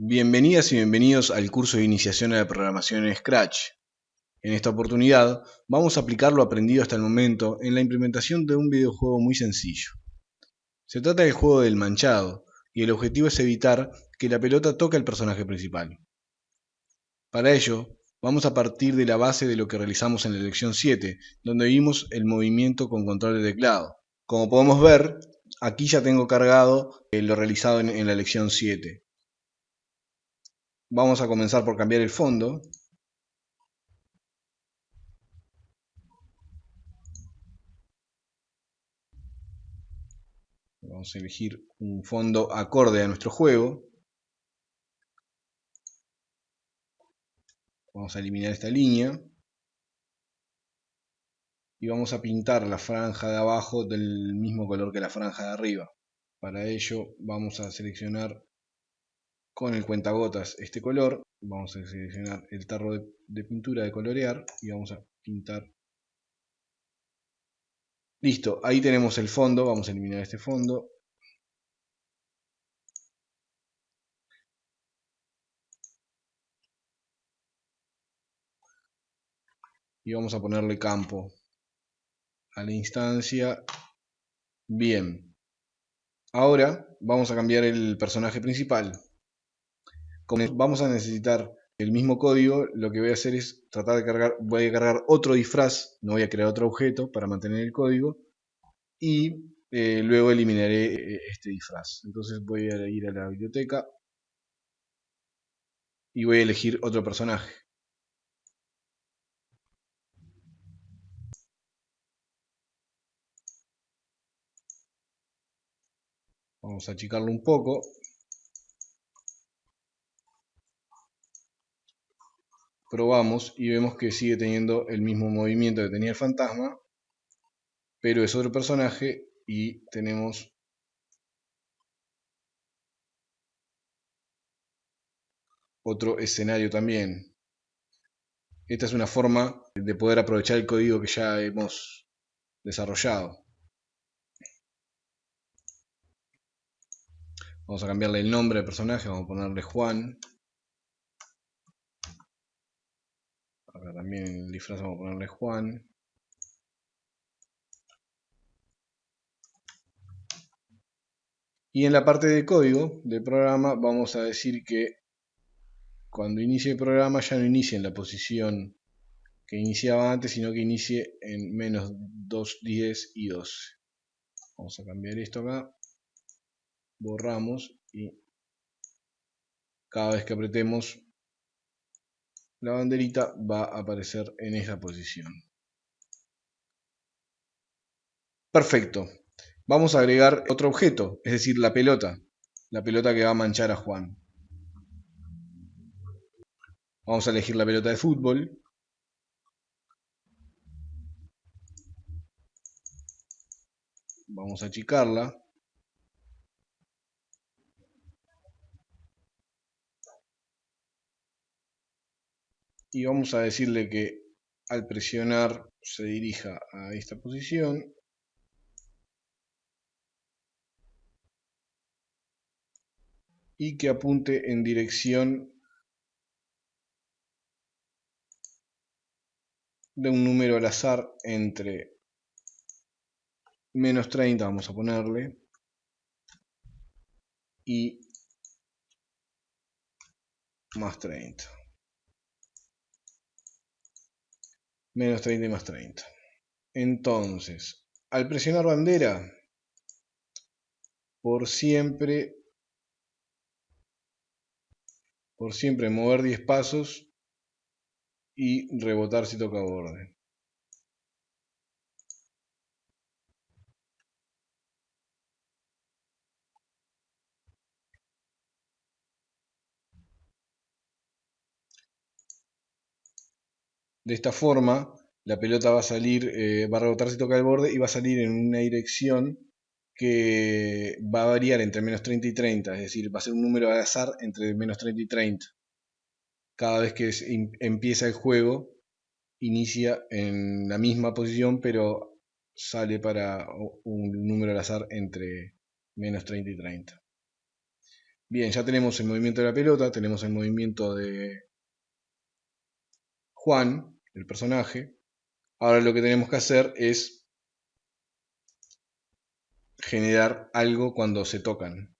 Bienvenidas y bienvenidos al curso de iniciación a la programación en Scratch. En esta oportunidad vamos a aplicar lo aprendido hasta el momento en la implementación de un videojuego muy sencillo. Se trata del juego del manchado y el objetivo es evitar que la pelota toque al personaje principal. Para ello, vamos a partir de la base de lo que realizamos en la lección 7, donde vimos el movimiento con control de teclado. Como podemos ver, aquí ya tengo cargado eh, lo realizado en, la lección 7. Vamos a comenzar por cambiar el fondo. Vamos a elegir un fondo acorde a nuestro juego. Vamos a eliminar esta línea. Y vamos a pintar la franja de abajo del mismo color que la franja de arriba. Para ello vamos a seleccionar con el cuentagotas este color, vamos a seleccionar el tarro de, pintura de colorear y vamos a pintar. Listo, ahí tenemos el fondo, vamos a eliminar este fondo. Y vamos a ponerle campo a la instancia. Bien. Ahora vamos a cambiar el personaje principal. Como vamos a necesitar el mismo código, lo que voy a hacer es tratar de cargar, voy a cargar otro disfraz, no voy a crear otro objeto para mantener el código y eh, luego eliminaré eh, este disfraz. Entonces voy a ir a la biblioteca y voy a elegir otro personaje. Vamos a achicarlo un poco. Probamos y vemos que sigue teniendo el mismo movimiento que tenía el fantasma, pero es otro personaje y tenemos otro escenario también. Esta es una forma de poder aprovechar el código que ya hemos desarrollado. Vamos a cambiarle el nombre al personaje, vamos a ponerle Juan. Acá también el disfraz vamos a ponerle Juan. Y en la parte de código del programa vamos a decir que cuando inicie el programa ya no inicie en la posición que iniciaba antes, sino que inicie en menos 2, 10 y 12. Vamos a cambiar esto acá. Borramos y cada vez que apretemos la banderita va a aparecer en esa posición. Perfecto. Vamos a agregar otro objeto, es decir, la pelota. La pelota que va a manchar a Juan. Vamos a elegir la pelota de fútbol. Vamos a achicarla. Y vamos a decirle que al presionar se dirija a esta posición. Y que apunte en dirección de un número al azar entre menos 30 vamos a ponerle y más 30 menos 30 y más 30. Entonces, al presionar bandera, por siempre, por siempre mover 10 pasos y rebotar si toca borde. De esta forma, la pelota va a salir, eh, va a rebotar si toca el borde y va a salir en una dirección que va a variar entre menos 30 y 30, es decir, va a ser un número de azar entre menos 30 y 30. Cada vez que empieza el juego, inicia en la misma posición, pero sale para un número al azar entre menos 30 y 30. Bien, ya tenemos el movimiento de la pelota, tenemos el movimiento de Juan, el personaje. Ahora lo que tenemos que hacer es generar algo cuando se tocan.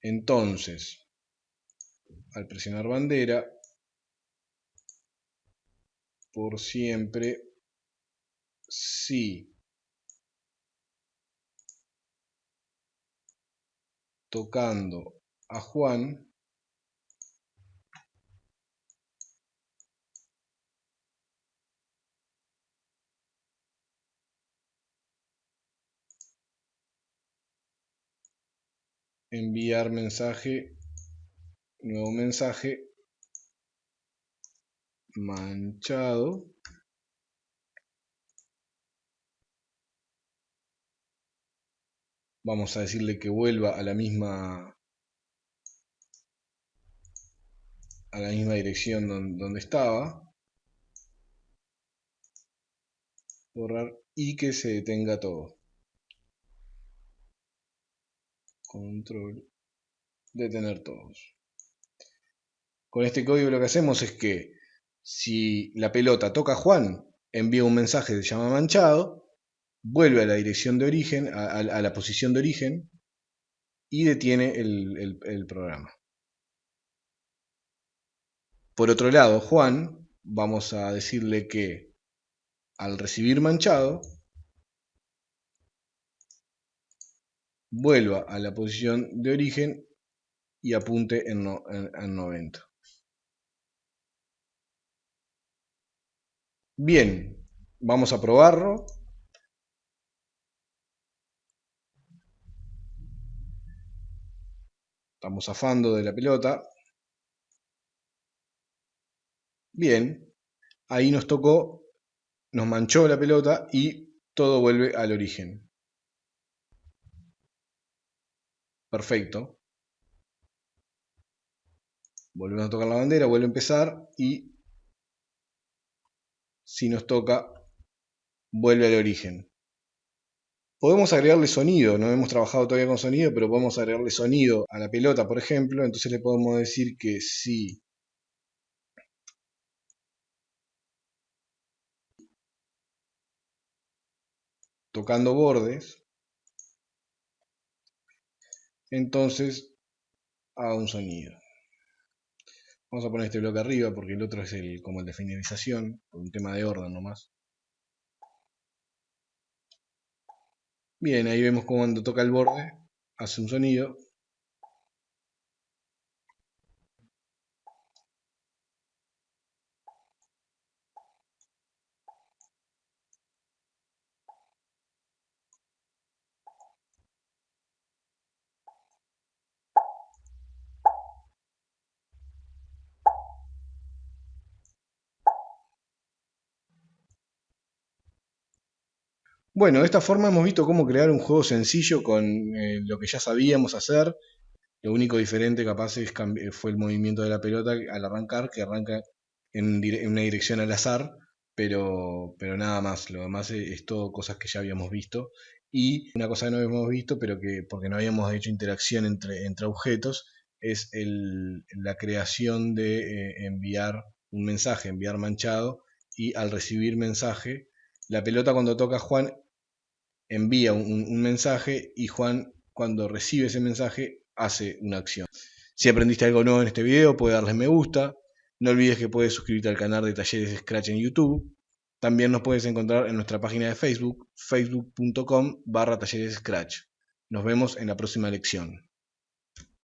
Entonces, al presionar bandera, por siempre, si tocando a Juan, enviar mensaje, nuevo mensaje, manchado. Vamos a decirle que vuelva a la misma a la misma dirección donde, estaba. Borrar y que se detenga todo. Control. Detener todos. Con este código lo que hacemos es que si la pelota toca a Juan, envía un mensaje se llama manchado, vuelve a la dirección de origen, a, la posición de origen y detiene el programa. Por otro lado, Juan, vamos a decirle que al recibir manchado, vuelva a la posición de origen y apunte en, 90. Bien, vamos a probarlo. Estamos zafando de la pelota. Bien, ahí nos tocó, nos manchó la pelota y todo vuelve al origen. Perfecto. Volvemos a tocar la bandera, vuelve a empezar y si nos toca, vuelve al origen. Podemos agregarle sonido, no hemos trabajado todavía con sonido, pero podemos agregarle sonido a la pelota, por ejemplo. Entonces le podemos decir que si tocando bordes, entonces haga un sonido. Vamos a poner este bloque arriba porque el otro es el, como el de finalización, por un tema de orden nomás. Bien, ahí vemos cuando toca el borde hace un sonido Bueno, de esta forma hemos visto cómo crear un juego sencillo con eh, lo que ya sabíamos hacer. Lo único diferente capaz es fue el movimiento de la pelota al arrancar, que arranca en, una dirección al azar, pero, pero nada más. Lo demás es, todo cosas que ya habíamos visto. Y una cosa que no habíamos visto, pero que porque no habíamos hecho interacción entre, entre objetos, es la creación de eh, enviar un mensaje, enviar manchado, y al recibir mensaje, la pelota cuando toca Juan envía un, mensaje y Juan cuando recibe ese mensaje hace una acción. Si aprendiste algo nuevo en este video, puedes darle me gusta. No olvides que puedes suscribirte al canal de Talleres Scratch en YouTube. También nos puedes encontrar en nuestra página de Facebook, facebook.com barra Talleres Scratch. Nos vemos en la próxima lección.